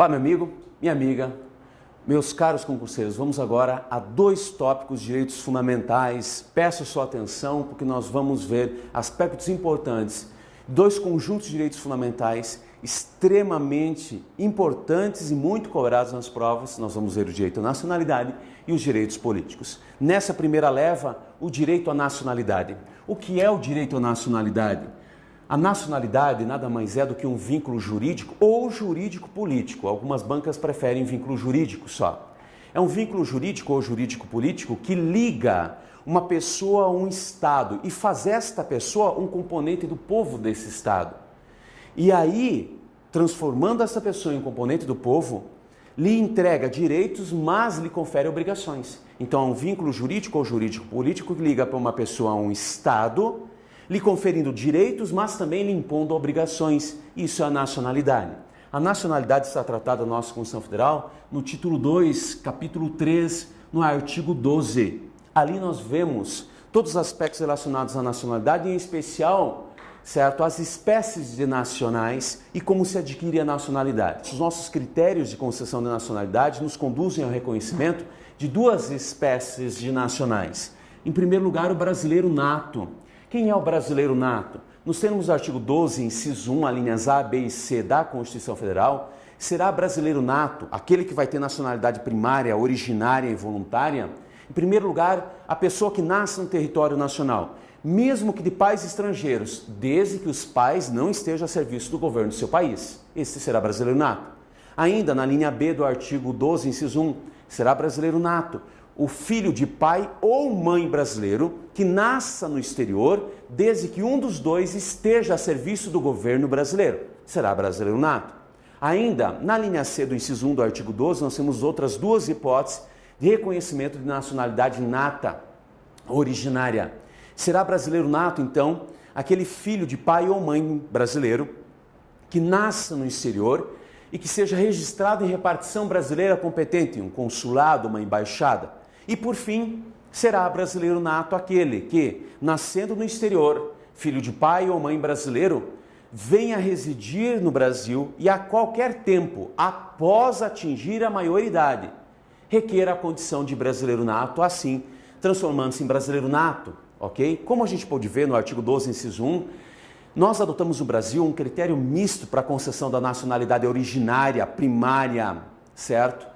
Olá, meu amigo, minha amiga, meus caros concurseiros, vamos agora a dois tópicos de direitos fundamentais. Peço sua atenção porque nós vamos ver aspectos importantes, dois conjuntos de direitos fundamentais extremamente importantes e muito cobrados nas provas. Nós vamos ver o direito à nacionalidade e os direitos políticos. Nessa primeira leva, o direito à nacionalidade. O que é o direito à nacionalidade? A nacionalidade nada mais é do que um vínculo jurídico ou jurídico-político. Algumas bancas preferem vínculo jurídico só. É um vínculo jurídico ou jurídico-político que liga uma pessoa a um Estado e faz esta pessoa um componente do povo desse Estado. E aí, transformando essa pessoa em componente do povo, lhe entrega direitos, mas lhe confere obrigações. Então, é um vínculo jurídico ou jurídico-político que liga para uma pessoa a um Estado lhe conferindo direitos, mas também lhe impondo obrigações. Isso é a nacionalidade. A nacionalidade está tratada na nossa Constituição Federal no título 2, capítulo 3, no artigo 12. Ali nós vemos todos os aspectos relacionados à nacionalidade, em especial, certo, as espécies de nacionais e como se adquire a nacionalidade. Os nossos critérios de concessão de nacionalidade nos conduzem ao reconhecimento de duas espécies de nacionais. Em primeiro lugar, o brasileiro nato, quem é o brasileiro nato? Nos termos do artigo 12, inciso 1, alíneas A, B e C da Constituição Federal, será brasileiro nato aquele que vai ter nacionalidade primária, originária e voluntária? Em primeiro lugar, a pessoa que nasce no território nacional, mesmo que de pais estrangeiros, desde que os pais não estejam a serviço do governo do seu país. Esse será brasileiro nato. Ainda na linha B do artigo 12, inciso 1, será brasileiro nato o filho de pai ou mãe brasileiro que nasça no exterior, desde que um dos dois esteja a serviço do governo brasileiro. Será brasileiro nato. Ainda, na linha C do inciso 1 do artigo 12, nós temos outras duas hipóteses de reconhecimento de nacionalidade nata, originária. Será brasileiro nato, então, aquele filho de pai ou mãe brasileiro que nasça no exterior e que seja registrado em repartição brasileira competente, um consulado, uma embaixada. E por fim, será brasileiro nato aquele que, nascendo no exterior, filho de pai ou mãe brasileiro, venha residir no Brasil e a qualquer tempo, após atingir a maioridade, requer a condição de brasileiro nato, assim transformando-se em brasileiro nato, ok? Como a gente pode ver no artigo 12, inciso 1, nós adotamos no Brasil um critério misto para a concessão da nacionalidade originária, primária, certo?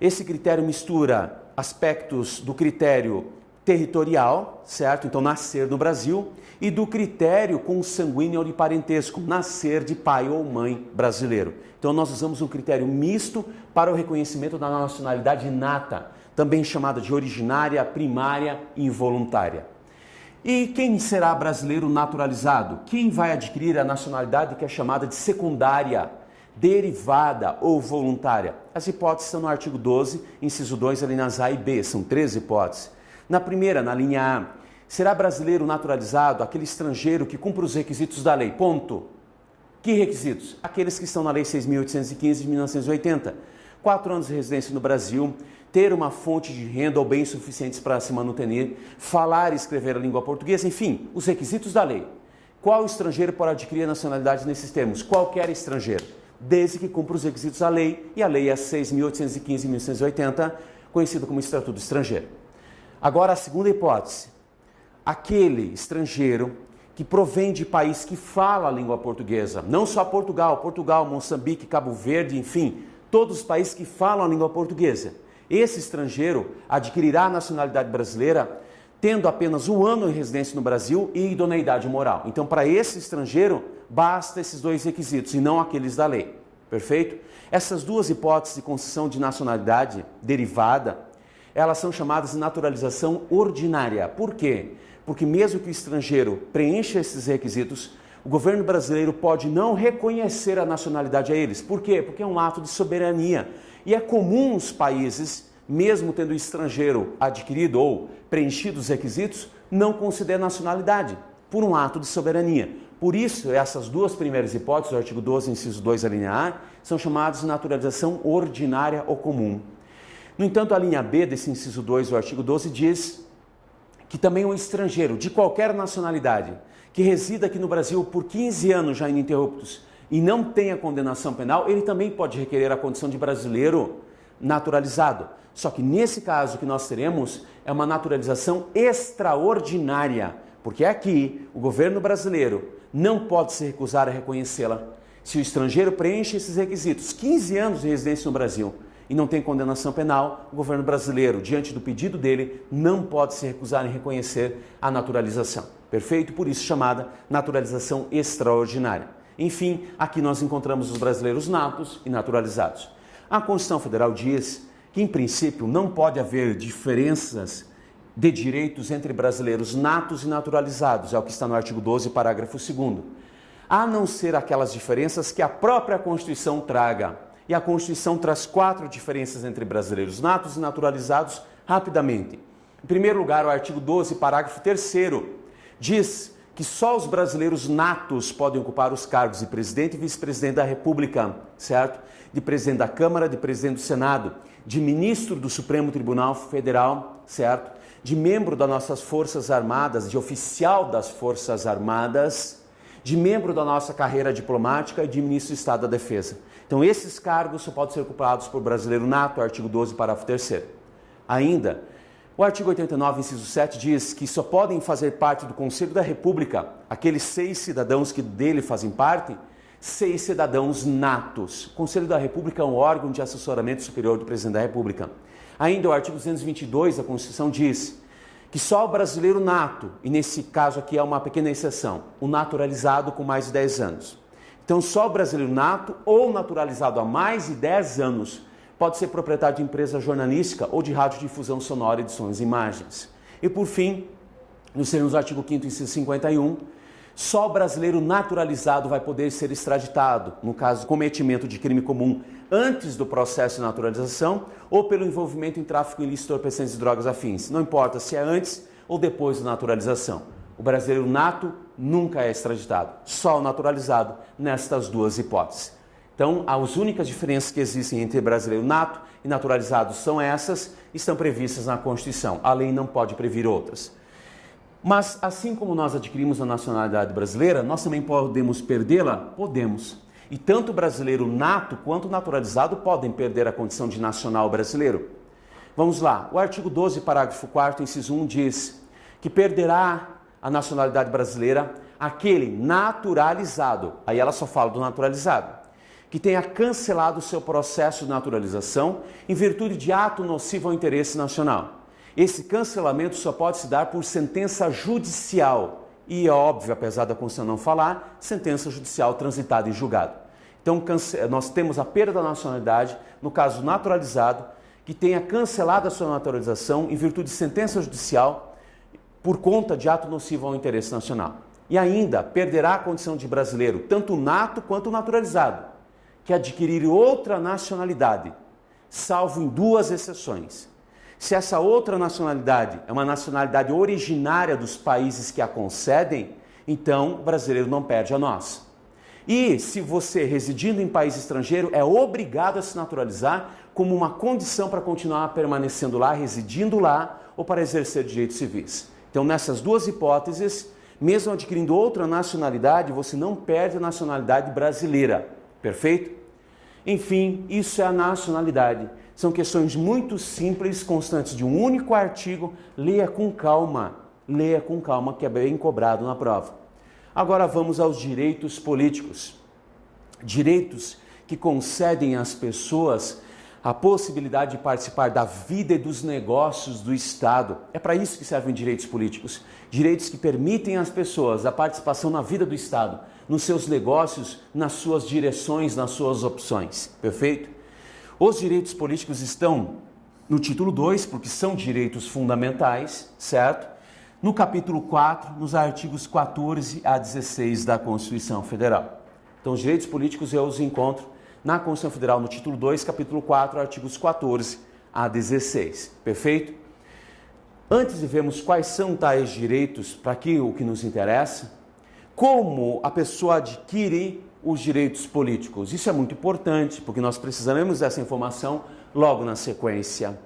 Esse critério mistura aspectos do critério territorial, certo? Então, nascer no Brasil, e do critério consanguíneo ou de parentesco, nascer de pai ou mãe brasileiro. Então, nós usamos um critério misto para o reconhecimento da nacionalidade nata, também chamada de originária, primária e involuntária. E quem será brasileiro naturalizado? Quem vai adquirir a nacionalidade que é chamada de secundária? Derivada ou voluntária? As hipóteses estão no artigo 12, inciso 2, alíneas A e B, são três hipóteses. Na primeira, na linha A, será brasileiro naturalizado aquele estrangeiro que cumpre os requisitos da lei, ponto. Que requisitos? Aqueles que estão na Lei 6.815 de 1980. Quatro anos de residência no Brasil, ter uma fonte de renda ou bens suficientes para se manuter, falar e escrever a língua portuguesa, enfim, os requisitos da lei. Qual estrangeiro pode adquirir a nacionalidade nesses termos? Qualquer estrangeiro desde que cumpra os requisitos da lei, e a lei é 6.815 1980, conhecida como Estatuto Estrangeiro. Agora, a segunda hipótese. Aquele estrangeiro que provém de país que fala a língua portuguesa, não só Portugal, Portugal, Moçambique, Cabo Verde, enfim, todos os países que falam a língua portuguesa. Esse estrangeiro adquirirá a nacionalidade brasileira tendo apenas um ano de residência no Brasil e idoneidade moral. Então, para esse estrangeiro, basta esses dois requisitos e não aqueles da lei. Perfeito? Essas duas hipóteses de concessão de nacionalidade derivada, elas são chamadas de naturalização ordinária. Por quê? Porque mesmo que o estrangeiro preencha esses requisitos, o governo brasileiro pode não reconhecer a nacionalidade a eles. Por quê? Porque é um ato de soberania. E é comum os países mesmo tendo o estrangeiro adquirido ou preenchido os requisitos, não considera nacionalidade, por um ato de soberania. Por isso, essas duas primeiras hipóteses, o artigo 12, inciso 2, a linha A, são chamadas de naturalização ordinária ou comum. No entanto, a linha B desse inciso 2 do artigo 12 diz que também um estrangeiro de qualquer nacionalidade que resida aqui no Brasil por 15 anos já ininterruptos e não tenha condenação penal, ele também pode requerer a condição de brasileiro naturalizado. Só que nesse caso que nós teremos é uma naturalização extraordinária, porque aqui o governo brasileiro não pode se recusar a reconhecê-la. Se o estrangeiro preenche esses requisitos, 15 anos de residência no Brasil, e não tem condenação penal, o governo brasileiro, diante do pedido dele, não pode se recusar em reconhecer a naturalização. Perfeito? Por isso chamada naturalização extraordinária. Enfim, aqui nós encontramos os brasileiros natos e naturalizados. A Constituição Federal diz que, em princípio, não pode haver diferenças de direitos entre brasileiros natos e naturalizados, é o que está no artigo 12, parágrafo 2, a não ser aquelas diferenças que a própria Constituição traga. E a Constituição traz quatro diferenças entre brasileiros natos e naturalizados rapidamente. Em primeiro lugar, o artigo 12, parágrafo 3 diz que só os brasileiros natos podem ocupar os cargos de presidente e vice-presidente da República, certo? De presidente da Câmara, de presidente do Senado, de ministro do Supremo Tribunal Federal, certo? De membro das nossas Forças Armadas, de oficial das Forças Armadas, de membro da nossa carreira diplomática e de ministro do Estado da Defesa. Então, esses cargos só podem ser ocupados por brasileiro nato, artigo 12, parágrafo 3. Ainda, o artigo 89, inciso 7 diz que só podem fazer parte do Conselho da República aqueles seis cidadãos que dele fazem parte, seis cidadãos natos. O Conselho da República é um órgão de assessoramento superior do presidente da República. Ainda o artigo 222 da Constituição diz que só o brasileiro nato, e nesse caso aqui é uma pequena exceção, o naturalizado com mais de 10 anos. Então, só o brasileiro nato ou naturalizado há mais de 10 anos pode ser proprietário de empresa jornalística ou de radiodifusão sonora, edições e imagens. E por fim, no termos do artigo 5 inciso 51, só brasileiro naturalizado vai poder ser extraditado, no caso cometimento de crime comum antes do processo de naturalização ou pelo envolvimento em tráfico ilícito de entorpecentes e drogas afins. Não importa se é antes ou depois da naturalização. O brasileiro nato nunca é extraditado, só o naturalizado nestas duas hipóteses. Então, as únicas diferenças que existem entre brasileiro nato e naturalizado são essas, estão previstas na Constituição. A lei não pode prever outras. Mas, assim como nós adquirimos a nacionalidade brasileira, nós também podemos perdê-la? Podemos. E tanto o brasileiro nato quanto o naturalizado podem perder a condição de nacional brasileiro. Vamos lá. O artigo 12, parágrafo 4, inciso 1 diz que perderá a nacionalidade brasileira aquele naturalizado. Aí ela só fala do naturalizado que tenha cancelado o seu processo de naturalização em virtude de ato nocivo ao interesse nacional. Esse cancelamento só pode se dar por sentença judicial e, é óbvio, apesar da Constituição não falar, sentença judicial transitada em julgado. Então, nós temos a perda da nacionalidade, no caso naturalizado, que tenha cancelado a sua naturalização em virtude de sentença judicial por conta de ato nocivo ao interesse nacional. E ainda perderá a condição de brasileiro, tanto nato quanto naturalizado que adquirir outra nacionalidade, salvo em duas exceções. Se essa outra nacionalidade é uma nacionalidade originária dos países que a concedem, então o brasileiro não perde a nós. E se você, residindo em país estrangeiro, é obrigado a se naturalizar como uma condição para continuar permanecendo lá, residindo lá ou para exercer direitos civis. Então, nessas duas hipóteses, mesmo adquirindo outra nacionalidade, você não perde a nacionalidade brasileira. Perfeito? Enfim, isso é a nacionalidade. São questões muito simples, constantes de um único artigo. Leia com calma, leia com calma, que é bem cobrado na prova. Agora vamos aos direitos políticos. Direitos que concedem às pessoas a possibilidade de participar da vida e dos negócios do Estado. É para isso que servem direitos políticos. Direitos que permitem às pessoas a participação na vida do Estado, nos seus negócios, nas suas direções, nas suas opções. Perfeito? Os direitos políticos estão no título 2, porque são direitos fundamentais, certo? No capítulo 4, nos artigos 14 a 16 da Constituição Federal. Então, os direitos políticos eu os encontro na Constituição Federal, no título 2, capítulo 4, artigos 14 a 16. Perfeito? Antes de vermos quais são tais direitos para que o que nos interessa, como a pessoa adquire os direitos políticos. Isso é muito importante, porque nós precisaremos dessa informação logo na sequência.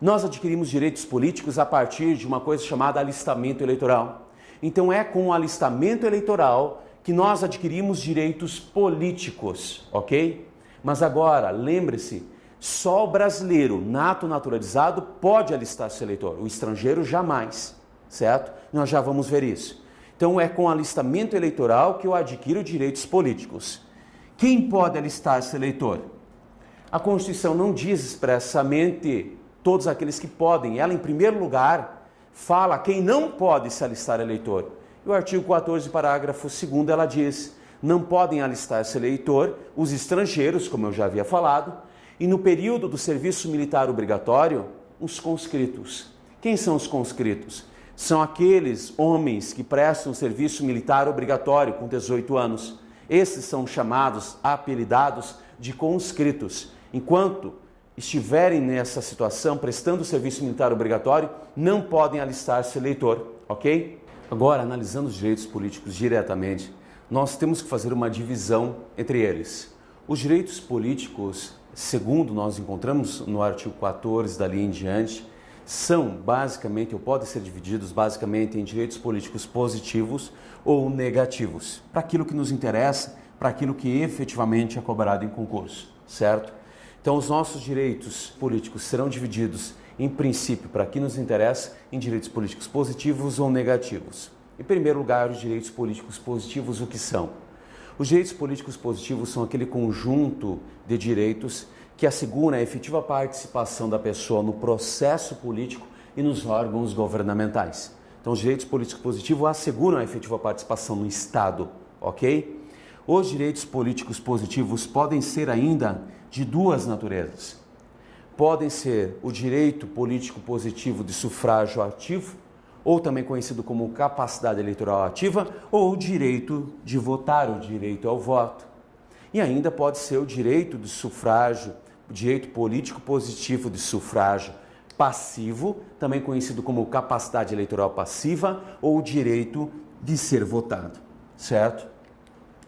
Nós adquirimos direitos políticos a partir de uma coisa chamada alistamento eleitoral. Então é com o alistamento eleitoral que nós adquirimos direitos políticos, ok? Mas agora, lembre-se, só o brasileiro nato naturalizado pode alistar-se eleitor, o estrangeiro jamais, certo? Nós já vamos ver isso. Então é com alistamento eleitoral que eu adquiro direitos políticos. Quem pode alistar-se eleitor? A Constituição não diz expressamente todos aqueles que podem. Ela, em primeiro lugar, fala quem não pode se alistar eleitor. E o artigo 14, parágrafo 2 ela diz: não podem alistar-se eleitor os estrangeiros, como eu já havia falado, e no período do serviço militar obrigatório, os conscritos. Quem são os conscritos? São aqueles homens que prestam serviço militar obrigatório com 18 anos. Esses são chamados, apelidados de conscritos. Enquanto estiverem nessa situação, prestando serviço militar obrigatório, não podem alistar-se eleitor, ok? Agora, analisando os direitos políticos diretamente, nós temos que fazer uma divisão entre eles. Os direitos políticos, segundo nós encontramos no artigo 14 dali em diante, são basicamente, ou podem ser divididos basicamente em direitos políticos positivos ou negativos, para aquilo que nos interessa, para aquilo que efetivamente é cobrado em concurso, certo? Então, os nossos direitos políticos serão divididos, em princípio, para que nos interessa, em direitos políticos positivos ou negativos. Em primeiro lugar, os direitos políticos positivos, o que são? Os direitos políticos positivos são aquele conjunto de direitos que assegura a efetiva participação da pessoa no processo político e nos órgãos governamentais. Então, os direitos políticos positivos asseguram a efetiva participação no Estado, ok? Os direitos políticos positivos podem ser ainda de duas naturezas. Podem ser o direito político positivo de sufrágio ativo ou também conhecido como capacidade eleitoral ativa, ou o direito de votar, o direito ao voto. E ainda pode ser o direito de sufrágio, direito político positivo de sufrágio passivo, também conhecido como capacidade eleitoral passiva, ou direito de ser votado, certo?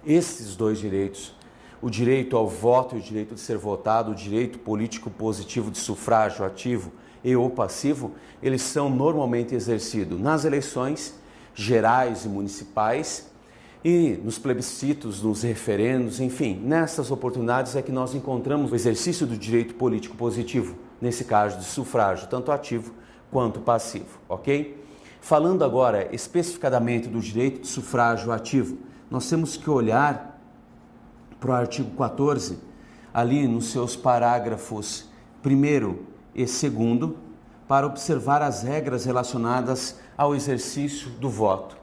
Esses dois direitos, o direito ao voto e o direito de ser votado, o direito político positivo de sufrágio ativo, e ou passivo, eles são normalmente exercidos nas eleições gerais e municipais e nos plebiscitos, nos referendos, enfim, nessas oportunidades é que nós encontramos o exercício do direito político positivo, nesse caso de sufrágio, tanto ativo quanto passivo, ok? Falando agora especificadamente do direito de sufrágio ativo, nós temos que olhar para o artigo 14, ali nos seus parágrafos primeiro e segundo, para observar as regras relacionadas ao exercício do voto.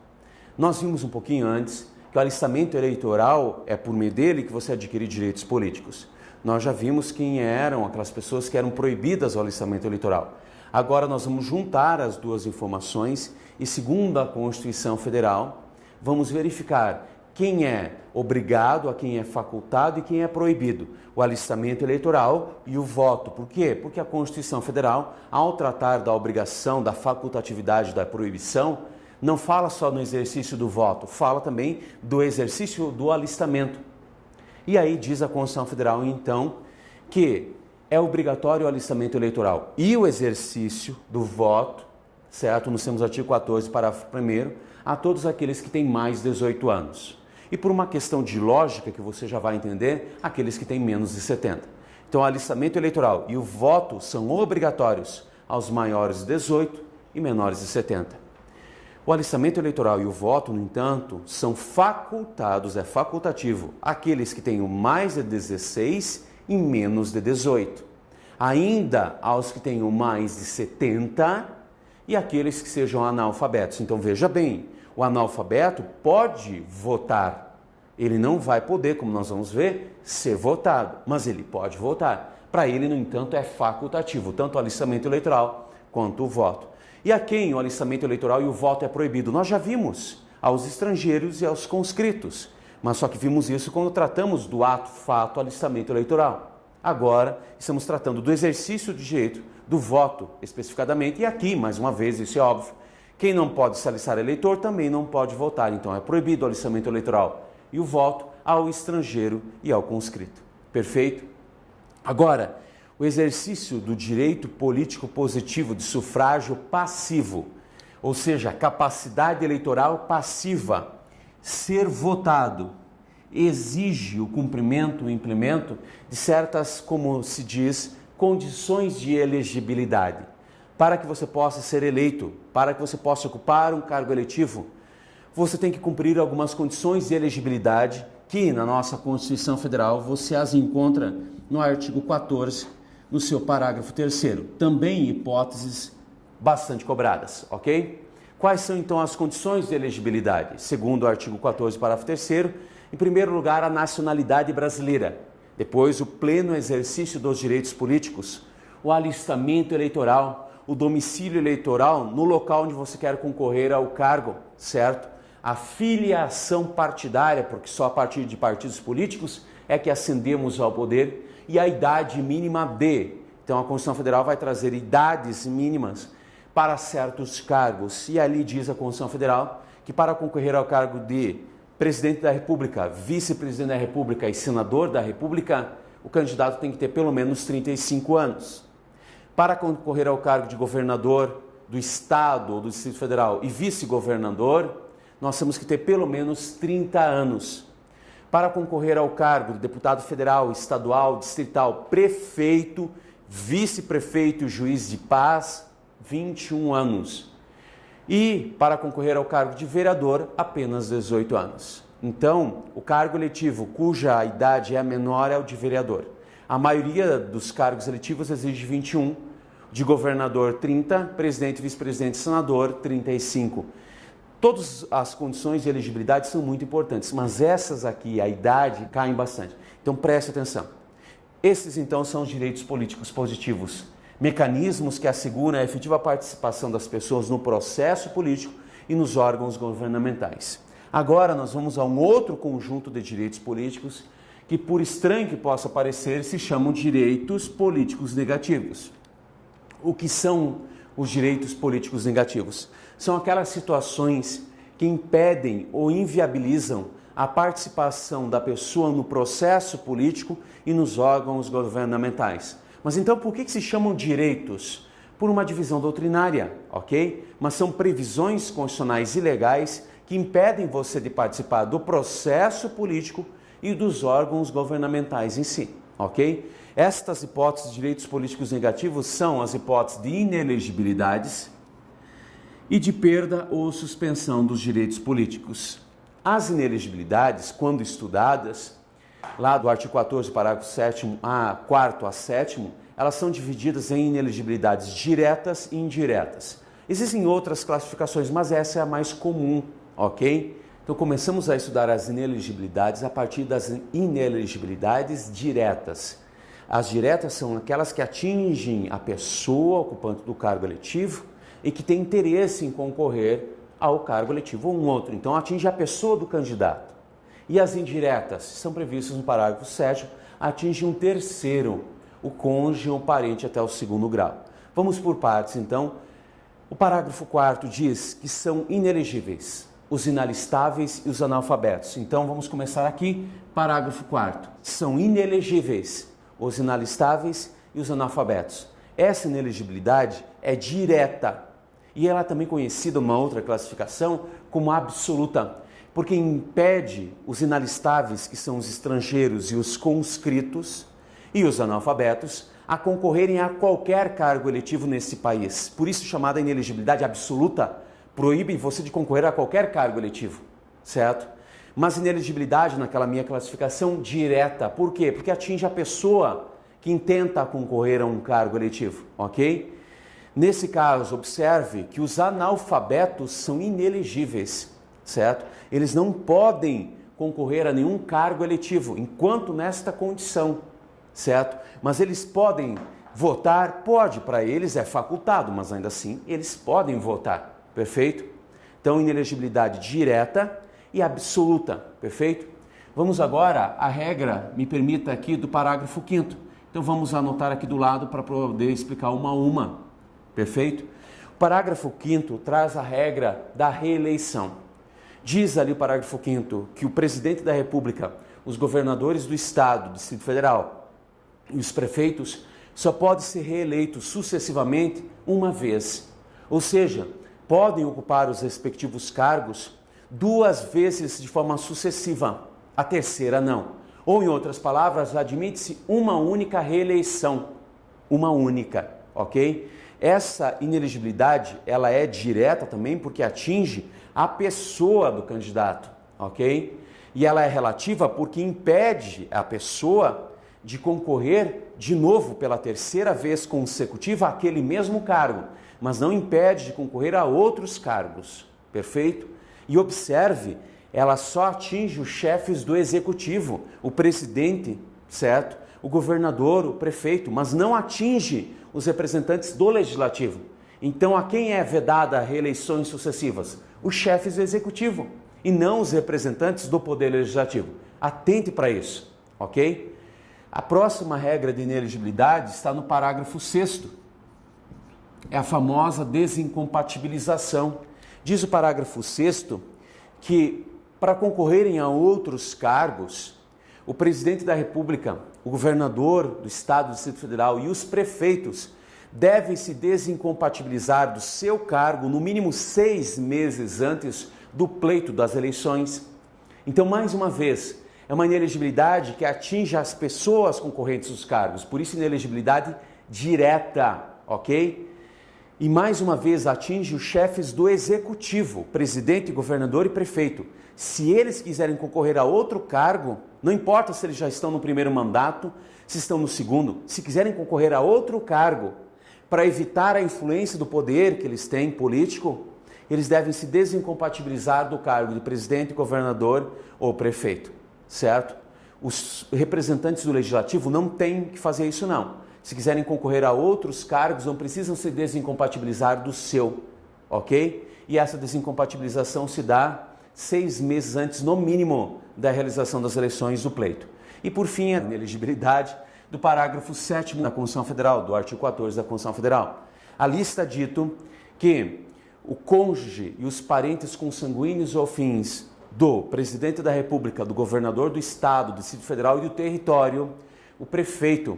Nós vimos um pouquinho antes que o alistamento eleitoral é por meio dele que você adquire direitos políticos. Nós já vimos quem eram aquelas pessoas que eram proibidas ao alistamento eleitoral. Agora nós vamos juntar as duas informações e, segundo a Constituição Federal, vamos verificar quem é obrigado, a quem é facultado e quem é proibido. O alistamento eleitoral e o voto. Por quê? Porque a Constituição Federal, ao tratar da obrigação, da facultatividade, da proibição, não fala só no exercício do voto, fala também do exercício do alistamento. E aí diz a Constituição Federal, então, que é obrigatório o alistamento eleitoral e o exercício do voto, certo? Nós temos artigo 14, parágrafo 1 a todos aqueles que têm mais de 18 anos e por uma questão de lógica que você já vai entender, aqueles que têm menos de 70. Então, o alistamento eleitoral e o voto são obrigatórios aos maiores de 18 e menores de 70. O alistamento eleitoral e o voto, no entanto, são facultados, é facultativo, aqueles que tenham mais de 16 e menos de 18. Ainda aos que tenham mais de 70 e aqueles que sejam analfabetos. Então veja bem, o analfabeto pode votar. Ele não vai poder, como nós vamos ver, ser votado, mas ele pode votar. Para ele, no entanto, é facultativo, tanto o alistamento eleitoral quanto o voto. E a quem o alistamento eleitoral e o voto é proibido? Nós já vimos aos estrangeiros e aos conscritos, mas só que vimos isso quando tratamos do ato, fato, alistamento eleitoral. Agora, estamos tratando do exercício de direito do voto especificadamente, e aqui, mais uma vez, isso é óbvio, quem não pode se alistar eleitor também não pode votar, então é proibido o alistamento eleitoral e o voto ao estrangeiro e ao conscrito. Perfeito? Agora, o exercício do direito político positivo de sufrágio passivo, ou seja, capacidade eleitoral passiva, ser votado exige o cumprimento, o implemento de certas, como se diz, condições de elegibilidade. Para que você possa ser eleito, para que você possa ocupar um cargo eletivo, você tem que cumprir algumas condições de elegibilidade que na nossa Constituição Federal você as encontra no artigo 14, no seu parágrafo 3 também hipóteses bastante cobradas, ok? Quais são então as condições de elegibilidade? Segundo o artigo 14, parágrafo 3 em primeiro lugar, a nacionalidade brasileira, depois o pleno exercício dos direitos políticos, o alistamento eleitoral, o domicílio eleitoral no local onde você quer concorrer ao cargo, certo? A filiação partidária, porque só a partir de partidos políticos é que ascendemos ao poder, e a idade mínima de. Então a Constituição Federal vai trazer idades mínimas para certos cargos. E ali diz a Constituição Federal que para concorrer ao cargo de presidente da República, vice-presidente da República e senador da República, o candidato tem que ter pelo menos 35 anos. Para concorrer ao cargo de governador do Estado ou do Distrito Federal e vice-governador, nós temos que ter pelo menos 30 anos. Para concorrer ao cargo de deputado federal, estadual, distrital, prefeito, vice-prefeito e juiz de paz, 21 anos e para concorrer ao cargo de vereador, apenas 18 anos. Então, o cargo eletivo cuja idade é menor é o de vereador. A maioria dos cargos eletivos exige 21, de governador 30, presidente, vice-presidente, senador 35. Todas as condições de elegibilidade são muito importantes, mas essas aqui, a idade, caem bastante. Então preste atenção. Esses então são os direitos políticos positivos mecanismos que asseguram a efetiva participação das pessoas no processo político e nos órgãos governamentais. Agora nós vamos a um outro conjunto de direitos políticos que, por estranho que possa parecer, se chamam direitos políticos negativos. O que são os direitos políticos negativos? São aquelas situações que impedem ou inviabilizam a participação da pessoa no processo político e nos órgãos governamentais. Mas então por que, se chamam direitos? Por uma divisão doutrinária, ok? Mas são previsões constitucionais ilegais que impedem você de participar do processo político e dos órgãos governamentais em si, ok? Estas hipóteses de direitos políticos negativos são as hipóteses de inelegibilidades e de perda ou suspensão dos direitos políticos. As inelegibilidades, quando estudadas, lá do artigo 14, parágrafo 7 a 4 a 7 elas são divididas em ineligibilidades diretas e indiretas. Existem outras classificações, mas essa é a mais comum, ok? Então começamos a estudar as ineligibilidades a partir das ineligibilidades diretas. As diretas são aquelas que atingem a pessoa ocupante do cargo eletivo e que tem interesse em concorrer ao cargo eletivo ou um outro. Então atinge a pessoa do candidato. E as indiretas são previstas no parágrafo 7, atinge um terceiro, o cônjuge ou parente até o segundo grau. Vamos por partes, então. O parágrafo 4 diz que são inelegíveis os inalistáveis e os analfabetos. Então vamos começar aqui, parágrafo 4 São inelegíveis os inalistáveis e os analfabetos. Essa inelegibilidade é direta e ela é também conhecida, uma outra classificação, como absoluta porque impede os inalistáveis, que são os estrangeiros e os conscritos, e os analfabetos, a concorrerem a qualquer cargo eletivo nesse país. Por isso, chamada inelegibilidade absoluta, proíbe você de concorrer a qualquer cargo eletivo, certo? Mas inelegibilidade, naquela minha classificação, direta. Por quê? Porque atinge a pessoa que intenta concorrer a um cargo eletivo, ok? Nesse caso, observe que os analfabetos são inelegíveis certo? Eles não podem concorrer a nenhum cargo eletivo enquanto nesta condição, certo? Mas eles podem votar, pode, para eles é facultado, mas ainda assim eles podem votar, perfeito? Então, inelegibilidade direta e absoluta, perfeito? Vamos agora à regra, me permita aqui, do parágrafo 5 Então vamos anotar aqui do lado para poder explicar uma a uma, perfeito? O parágrafo 5 traz a regra da reeleição. Diz ali o parágrafo 5 que o presidente da República, os governadores do Estado, do Distrito Federal e os prefeitos só podem ser reeleitos sucessivamente uma vez. Ou seja, podem ocupar os respectivos cargos duas vezes de forma sucessiva, a terceira não. Ou, em outras palavras, admite-se uma única reeleição, uma única, ok? Essa ineligibilidade, ela é direta também porque atinge a pessoa do candidato, ok? E ela é relativa porque impede a pessoa de concorrer de novo pela terceira vez consecutiva àquele mesmo cargo, mas não impede de concorrer a outros cargos, perfeito? E observe, ela só atinge os chefes do executivo, o presidente, certo? O governador, o prefeito, mas não atinge os representantes do legislativo. Então, a quem é vedada reeleições sucessivas? Os chefes do executivo e não os representantes do poder legislativo. Atente para isso, ok? A próxima regra de ineligibilidade está no parágrafo 6. É a famosa desincompatibilização. Diz o parágrafo 6 que para concorrerem a outros cargos, o presidente da República, o governador do Estado do Distrito Federal e os prefeitos devem se desincompatibilizar do seu cargo no mínimo seis meses antes do pleito das eleições. Então, mais uma vez, é uma inelegibilidade que atinge as pessoas concorrentes dos cargos, por isso inelegibilidade direta, ok? E mais uma vez atinge os chefes do executivo, presidente, governador e prefeito. Se eles quiserem concorrer a outro cargo, não importa se eles já estão no primeiro mandato, se estão no segundo, se quiserem concorrer a outro cargo para evitar a influência do poder que eles têm político, eles devem se desincompatibilizar do cargo de presidente, governador ou prefeito, certo? Os representantes do legislativo não têm que fazer isso não. Se quiserem concorrer a outros cargos, não precisam se desincompatibilizar do seu, ok? E essa desincompatibilização se dá seis meses antes, no mínimo, da realização das eleições do pleito. E por fim, a ineligibilidade do parágrafo 7 da Constituição Federal, do artigo 14 da Constituição Federal. Ali está dito que o cônjuge e os parentes consanguíneos ou fins do presidente da República, do governador do Estado, do Distrito Federal e do território, o prefeito,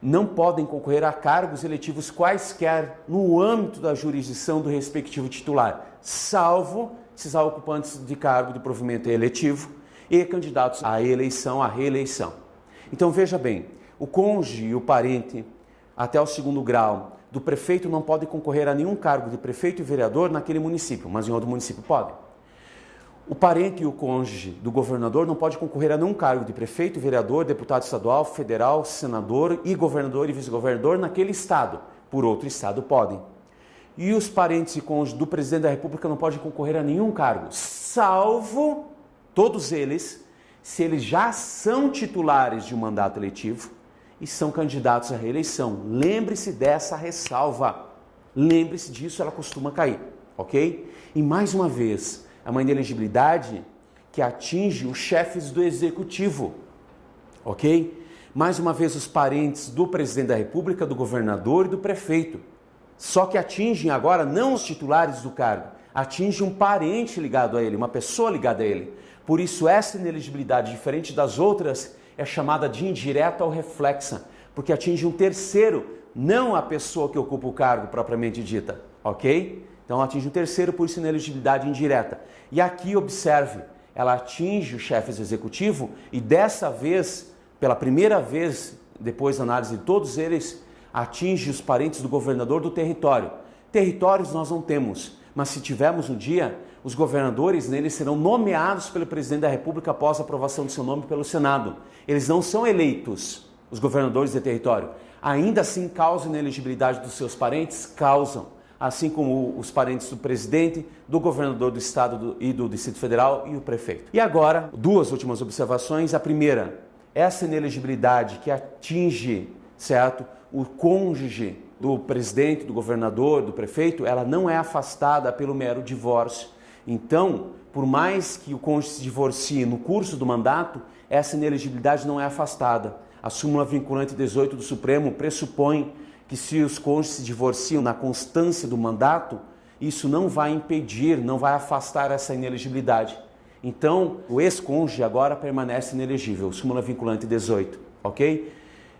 não podem concorrer a cargos eletivos quaisquer no âmbito da jurisdição do respectivo titular, salvo esses ocupantes de cargo de provimento eletivo e candidatos à eleição, à reeleição. Então veja bem, o cônjuge e o parente até o segundo grau do prefeito não podem concorrer a nenhum cargo de prefeito e vereador naquele município, mas em outro município podem. O parente e o cônjuge do governador não pode concorrer a nenhum cargo de prefeito, vereador, deputado estadual, federal, senador e governador e vice-governador naquele estado. Por outro estado podem. E os parentes e cônjuges do presidente da República não podem concorrer a nenhum cargo, salvo todos eles, se eles já são titulares de um mandato eletivo e são candidatos à reeleição. Lembre-se dessa ressalva. Lembre-se disso, ela costuma cair, ok? E mais uma vez, é uma inelegibilidade que atinge os chefes do executivo, ok? Mais uma vez, os parentes do presidente da República, do governador e do prefeito. Só que atingem agora não os titulares do cargo, atinge um parente ligado a ele, uma pessoa ligada a ele. Por isso, essa ineligibilidade, diferente das outras, é chamada de indireta ou reflexa, porque atinge um terceiro, não a pessoa que ocupa o cargo propriamente dita, ok? Então atinge um terceiro, por isso ineligibilidade indireta. E aqui observe, ela atinge o chefe executivo e dessa vez, pela primeira vez, depois da análise de todos eles, atinge os parentes do governador do território. Territórios nós não temos, mas se tivermos um dia, os governadores neles serão nomeados pelo presidente da República após a aprovação do seu nome pelo Senado. Eles não são eleitos, os governadores de território. Ainda assim, causam inelegibilidade dos seus parentes? Causam. Assim como os parentes do presidente, do governador do estado do, e do Distrito Federal e o prefeito. E agora, duas últimas observações. A primeira, essa inelegibilidade que atinge, certo, o cônjuge do presidente, do governador, do prefeito, ela não é afastada pelo mero divórcio. Então, por mais que o cônjuge se divorcie no curso do mandato, essa inelegibilidade não é afastada. A súmula vinculante 18 do Supremo pressupõe que se os cônjuges se divorciam na constância do mandato, isso não vai impedir, não vai afastar essa inelegibilidade. Então, o ex-cônjuge agora permanece inelegível, súmula vinculante 18, ok?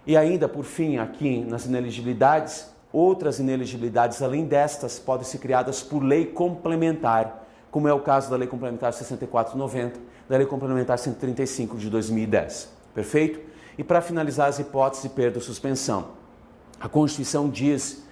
E ainda, por fim, aqui nas ineligibilidades, outras ineligibilidades além destas podem ser criadas por lei complementar. como é o caso da Lei Complementar 6490, da Lei Complementar 135 de 2010. Perfeito? E para finalizar as hipóteses de perda ou suspensão, a Constituição diz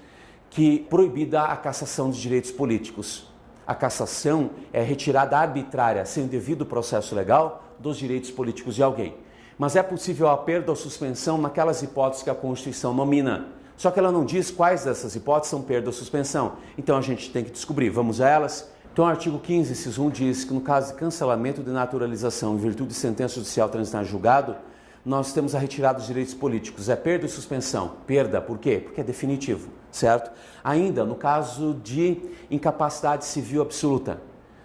que proibida a cassação de direitos políticos. A cassação é retirada arbitrária, sem devido processo legal, dos direitos políticos de alguém. Mas é possível a perda ou suspensão naquelas hipóteses que a Constituição nomina. Só que ela não diz quais dessas hipóteses são perda ou suspensão. Então a gente tem que descobrir. Vamos a elas? Então, o artigo 15, inciso 1 diz que no caso de cancelamento de naturalização em virtude de sentença judicial transitar julgado, nós temos a retirada dos direitos políticos. É perda e suspensão. Perda, por quê? Porque é definitivo, certo? Ainda, no caso de incapacidade civil absoluta,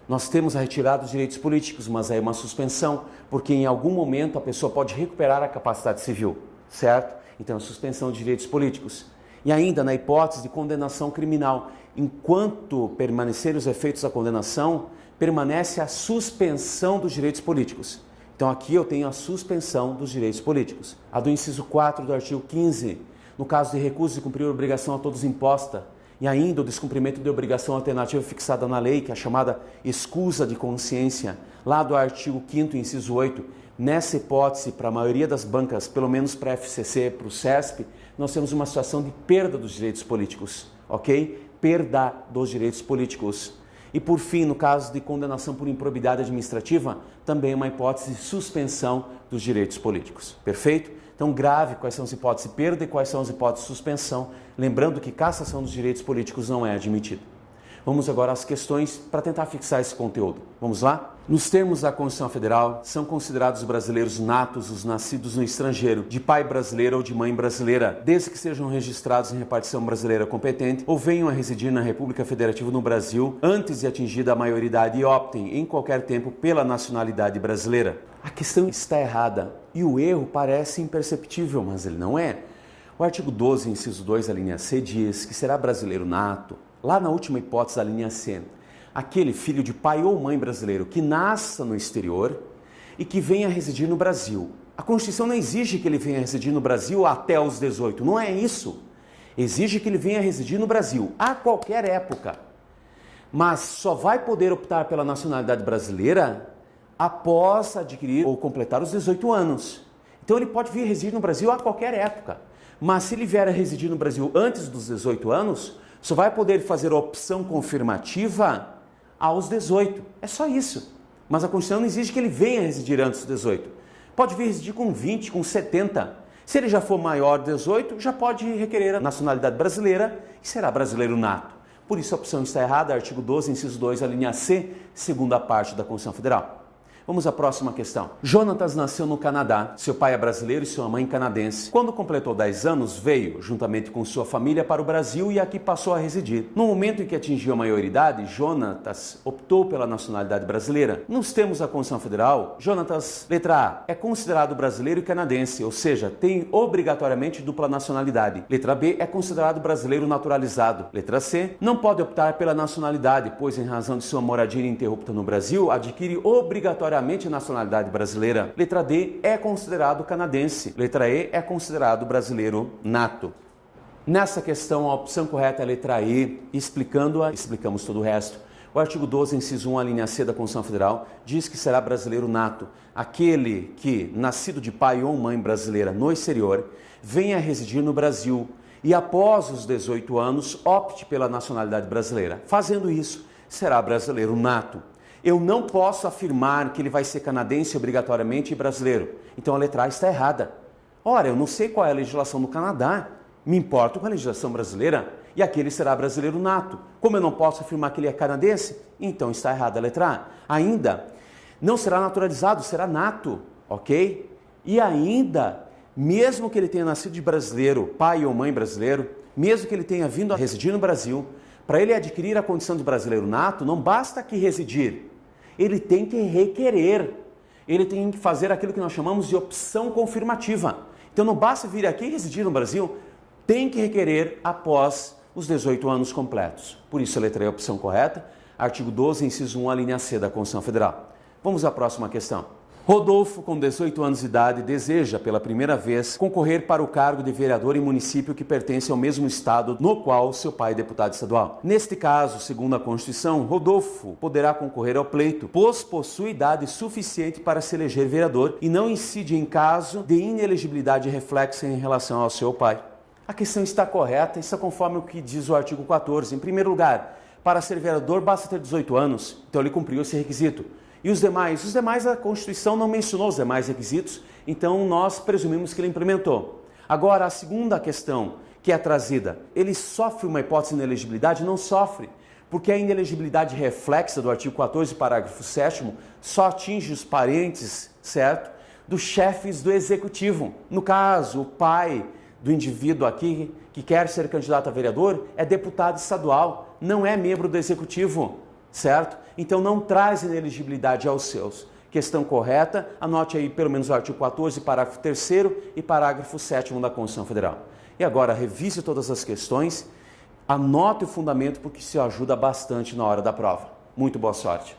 nós temos a retirada dos direitos políticos, mas aí é uma suspensão, porque em algum momento a pessoa pode recuperar a capacidade civil, certo? Então, a suspensão de direitos políticos. E ainda, na hipótese de condenação criminal, enquanto permanecerem os efeitos da condenação, permanece a suspensão dos direitos políticos. Então aqui eu tenho a suspensão dos direitos políticos. A do inciso 4 do artigo 15, no caso de recuso de cumprir obrigação a todos imposta, e ainda o descumprimento de obrigação alternativa fixada na lei, que é a chamada escusa de consciência, lá do artigo 5 inciso 8, nessa hipótese, para a maioria das bancas, pelo menos para a FCC, para o CESP, nós temos uma situação de perda dos direitos políticos, ok? perda dos direitos políticos. E por fim, no caso de condenação por improbidade administrativa, também uma hipótese de suspensão dos direitos políticos. Perfeito? Então, grave quais são as hipóteses de perda e quais são as hipóteses de suspensão, lembrando que cassação dos direitos políticos não é admitida. Vamos agora às questões para tentar fixar esse conteúdo. Vamos lá? Nos termos da Constituição Federal, são considerados brasileiros natos os nascidos no estrangeiro, de pai brasileiro ou de mãe brasileira, desde que sejam registrados em repartição brasileira competente ou venham a residir na República Federativa no Brasil antes de atingida a maioridade e optem em qualquer tempo pela nacionalidade brasileira. A questão está errada e o erro parece imperceptível, mas ele não é. O artigo 12, inciso 2, a linha C, diz que será brasileiro nato Lá na última hipótese da linha C, aquele filho de pai ou mãe brasileiro que nasça no exterior e que venha residir no Brasil. A Constituição não exige que ele venha residir no Brasil até os 18, não é isso. Exige que ele venha residir no Brasil a qualquer época. Mas só vai poder optar pela nacionalidade brasileira após adquirir ou completar os 18 anos. Então ele pode vir residir no Brasil a qualquer época. Mas se ele vier a residir no Brasil antes dos 18 anos, só vai poder fazer opção confirmativa aos 18. É só isso. Mas a Constituição não exige que ele venha residir antes dos 18. Pode vir residir com 20, com 70. Se ele já for maior de 18, já pode requerer a nacionalidade brasileira e será brasileiro nato. Por isso a opção está errada, artigo 12, inciso 2, a linha C, segunda parte da Constituição Federal. Vamos à próxima questão. Jonatas nasceu no Canadá. Seu pai é brasileiro e sua mãe canadense. Quando completou 10 anos, veio, juntamente com sua família, para o Brasil e aqui passou a residir. No momento em que atingiu a maioridade, Jonatas optou pela nacionalidade brasileira. Nos termos da Constituição Federal, Jonatas, letra A, é considerado brasileiro e canadense, ou seja, tem obrigatoriamente dupla nacionalidade. Letra B, é considerado brasileiro naturalizado. Letra C, não pode optar pela nacionalidade, pois em razão de sua moradia ininterrupta no Brasil, adquire obrigatoriamente obrigatoriamente nacionalidade brasileira. Letra D é considerado canadense. Letra E é considerado brasileiro nato. Nessa questão, a opção correta é a letra E, explicando-a, explicamos todo o resto. O artigo 12, inciso 1, a linha C da Constituição Federal, diz que será brasileiro nato aquele que, nascido de pai ou mãe brasileira no exterior, venha residir no Brasil e, após os 18 anos, opte pela nacionalidade brasileira. Fazendo isso, será brasileiro nato eu não posso afirmar que ele vai ser canadense obrigatoriamente e brasileiro. Então a letra A está errada. Ora, eu não sei qual é a legislação do Canadá, me importo com a legislação brasileira e aqui ele será brasileiro nato. Como eu não posso afirmar que ele é canadense, então está errada a letra A. Ainda, não será naturalizado, será nato, ok? E ainda, mesmo que ele tenha nascido de brasileiro, pai ou mãe brasileiro, mesmo que ele tenha vindo a residir no Brasil, para ele adquirir a condição de brasileiro nato, não basta aqui residir, ele tem que requerer, ele tem que fazer aquilo que nós chamamos de opção confirmativa. Então não basta vir aqui e residir no Brasil, tem que requerer após os 18 anos completos. Por isso a letra é a opção correta, artigo 12, inciso 1, a linha C da Constituição Federal. Vamos à próxima questão. Rodolfo, com 18 anos de idade, deseja pela primeira vez concorrer para o cargo de vereador em município que pertence ao mesmo estado no qual seu pai é deputado estadual. Neste caso, segundo a Constituição, Rodolfo poderá concorrer ao pleito, pois possui idade suficiente para se eleger vereador e não incide em caso de inelegibilidade reflexa em relação ao seu pai. A questão está correta, isso é conforme o que diz o artigo 14. Em primeiro lugar, para ser vereador basta ter 18 anos, então ele cumpriu esse requisito. E os demais? Os demais, a Constituição não mencionou os demais requisitos, então nós presumimos que ele implementou. Agora, a segunda questão que é trazida, ele sofre uma hipótese de inelegibilidade? Não sofre, porque a inelegibilidade reflexa do artigo 14, parágrafo 7 só atinge os parentes, certo? Dos chefes do executivo. No caso, o pai do indivíduo aqui que quer ser candidato a vereador é deputado estadual, não é membro do executivo certo? Então não traz ineligibilidade aos seus. Questão correta, anote aí pelo menos o artigo 14, parágrafo 3 e parágrafo 7 da Constituição Federal. E agora revise todas as questões, anote o fundamento porque isso ajuda bastante na hora da prova. Muito boa sorte.